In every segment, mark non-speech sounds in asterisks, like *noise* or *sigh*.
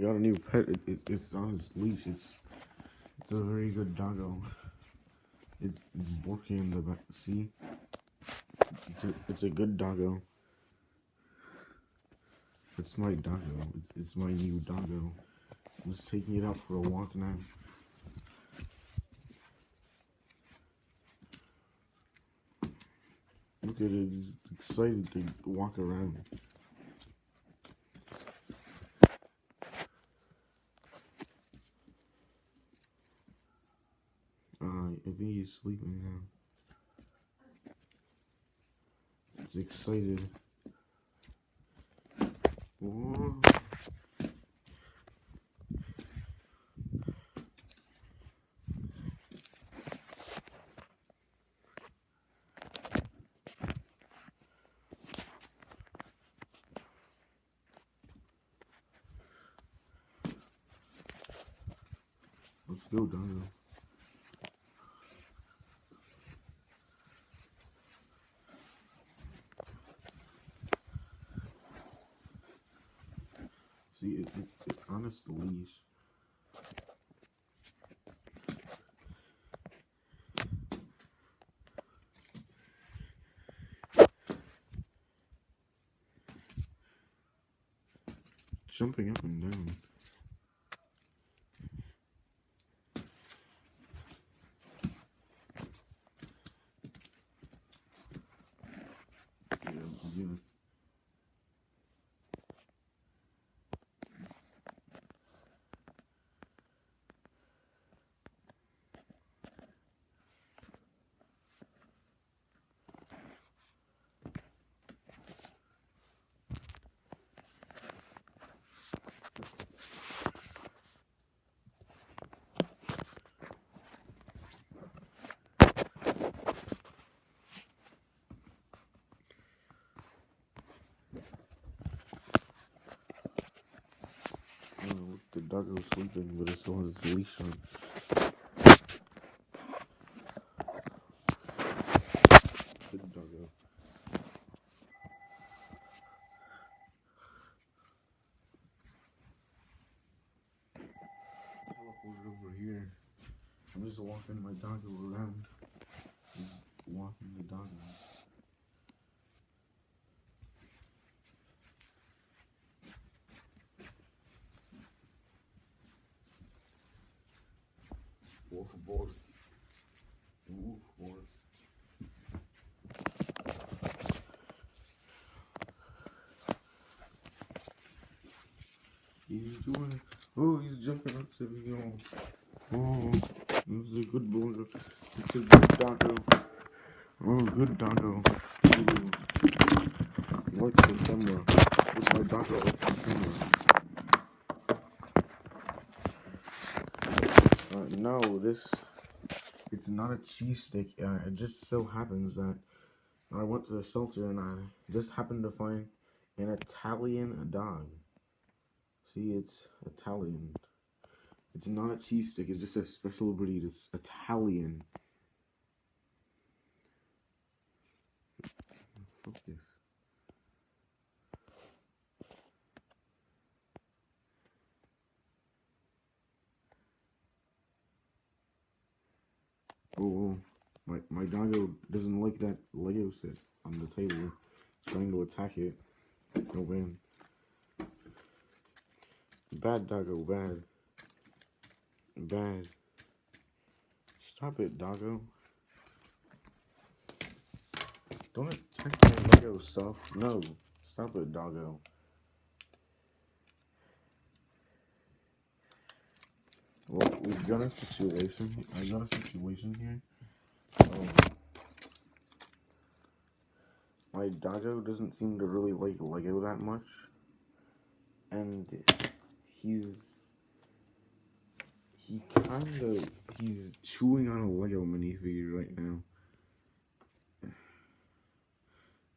Got a new pet. It, it, it's on his leash. It's it's a very good doggo. It's, it's working in the back. See? It's a, it's a good doggo. It's my doggo. It's, it's my new doggo. I'm just taking it out for a walk now. Look at it. It's excited to walk around. Uh, I think he's sleeping now. He's excited. Whoa. Let's go, Dino. See, it, it, it's on its leash. Jumping up and down. Yeah, yeah. Uh, the doggo sleeping, but it still its leash on. Over here. I'm just walking my dog around. Just walking the doggo. He's doing. Oh, he's jumping up to me. Oh, oh, is a good boy. It's a good doggo. Oh, good doggo. Ooh. Watch the camera. Put my doggo up the camera. Uh, no, this. It's not a cheese stick. Uh, it just so happens that I went to the shelter and I just happened to find an Italian dog. See, it's Italian. It's not a cheese stick. It's just a special breed. It's Italian. Focus. Oh, my my doggo doesn't like that Lego set on the table. Trying to attack it. No win. Bad doggo, bad. Bad. Stop it, doggo. Don't attack my Lego stuff. No. Stop it, doggo. Well, we've got a situation. I got a situation here. Um, my doggo doesn't seem to really like Lego that much. And he's he kind of he's chewing on a Lego minifigure right now.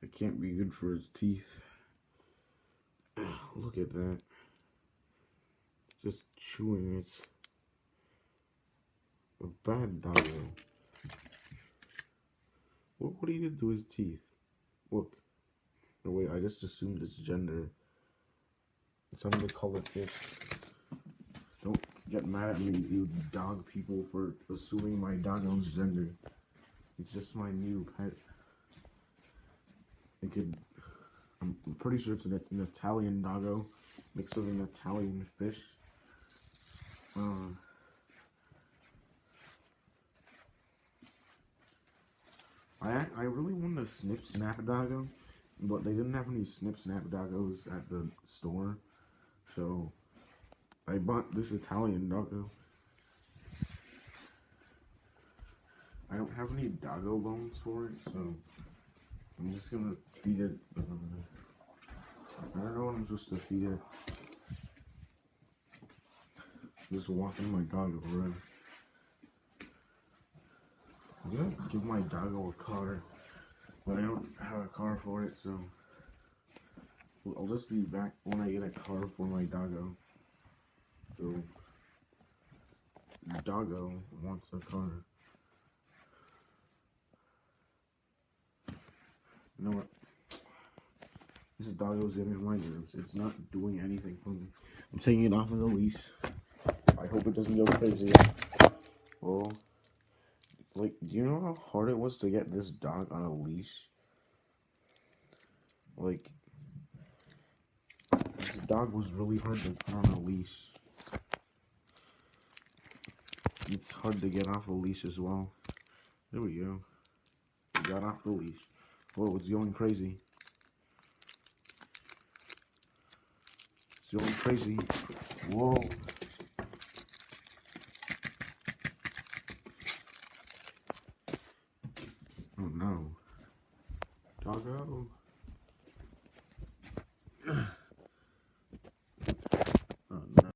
It can't be good for his teeth. *sighs* Look at that. Just chewing it. A bad doggo. What what he did to his teeth? Look. No wait, I just assumed its gender. It's on the color fish. Don't get mad at me, you dog people, for assuming my doggo's gender. It's just my new pet. It could. I'm pretty sure it's an, an Italian doggo mixed with an Italian fish. Uh, I I really wanted a snip snap doggo, but they didn't have any snip snap doggos at the store, so I bought this Italian doggo. I don't have any doggo bones for it, so I'm just gonna feed it. Um, I don't know what I'm supposed to feed it. Just walking my dog around. Gonna give my doggo a car, but I don't have a car for it, so I'll just be back when I get a car for my doggo. So, doggo wants a car. You know what? This is doggo's getting my nerves. It's not doing anything for me. I'm taking it off of the leash. I hope it doesn't go crazy. Well, like, do you know how hard it was to get this dog on a leash? Like, this dog was really hard to put on a leash. It's hard to get off a leash as well. There we go. We got off the leash. Whoa, it's going crazy. It's going crazy. Whoa. Oh no. Doggo. Oh no.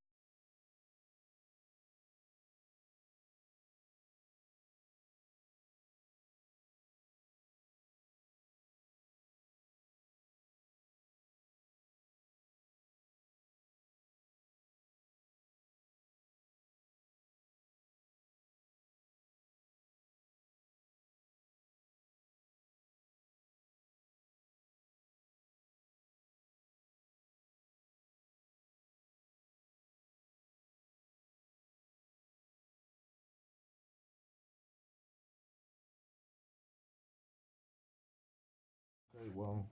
Okay, well,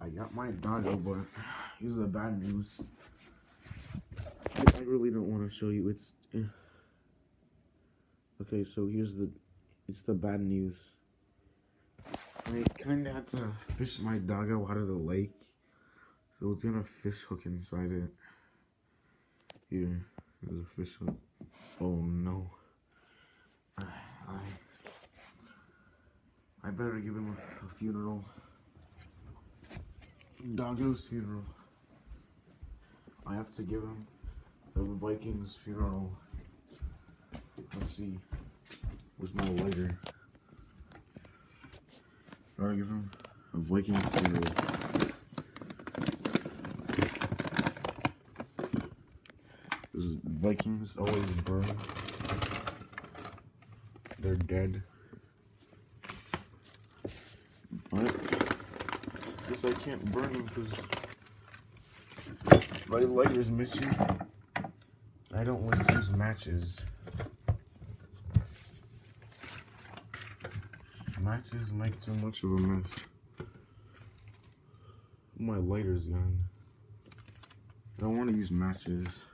I got my doggo, but here's the bad news. I, really don't want to show you. It's eh. okay. So here's the, it's the bad news. I kind of had to fish my doggo out of the lake, so it's got a fish hook inside it. Here, there's a fish hook. Oh no. I, I, I better give him a, a funeral. Doggo's funeral. I have to give him the Vikings funeral. Let's see. Where's my lighter? Gotta give him a Vikings funeral. Vikings always burn. They're dead. But guess I can't burn them because my lighter's missing. I don't want to use matches. Matches make too much of a mess. My lighter's gone. I don't want to use matches.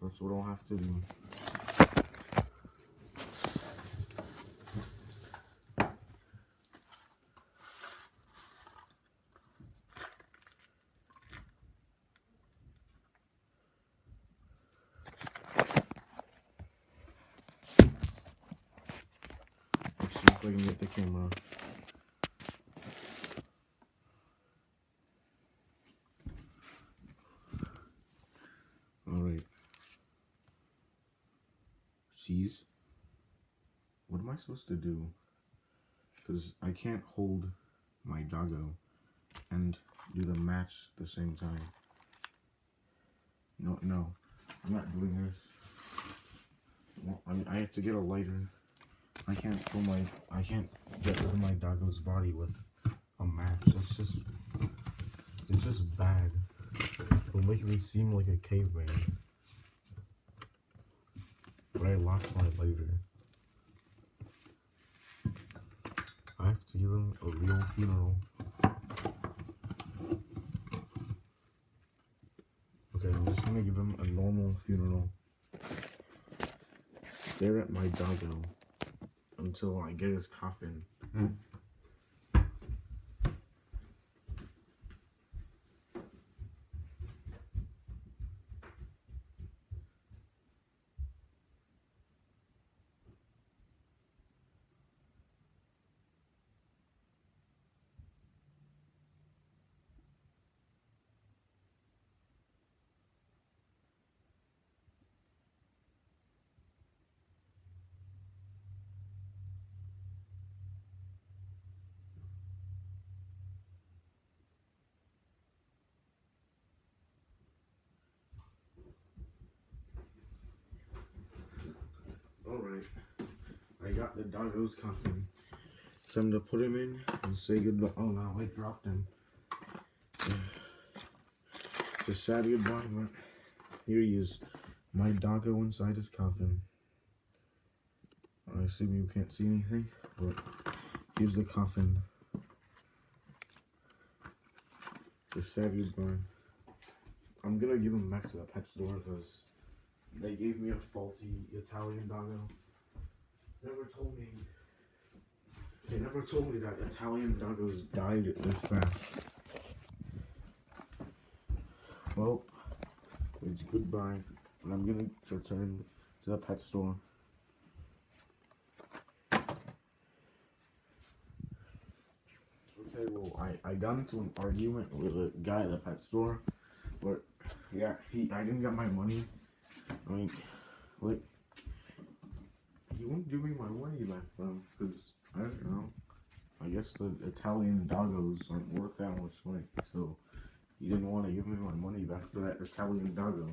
That's what I'll have to do. Let's see if I can get the camera. Alright. Jeez. What am I supposed to do? Because I can't hold my doggo and do the match at the same time. No, no. I'm not doing this. Well, I, mean, I have to get a lighter. I can't pull my, I can't get rid of my doggo's body with a match. It's just, it's just bad. It'll make me seem like a caveman. but I lost my lighter. I have to give him a real funeral. Okay, I'm just gonna give him a normal funeral. Stare at my doggo until I get his coffin. Alright. I got the doggo's coffin. So I'm gonna put him in and say goodbye. Oh no, I dropped him. *sighs* Just sad goodbye, but here he is. My doggo inside his coffin. I assume you can't see anything, but here's the coffin. Just sad goodbye. I'm gonna give him back to the pet store because they gave me a faulty Italian doggo. Never told me. They never told me that Italian doggos died this fast. Well, it's goodbye, and I'm gonna return to the pet store. Okay, well, I, I got into an argument with a guy at the pet store, but yeah, he I didn't get my money. I mean, like, he won't give me my money back though, because I don't know. I guess the Italian doggos aren't worth that much money, so he didn't want to give me my money back for that Italian doggo.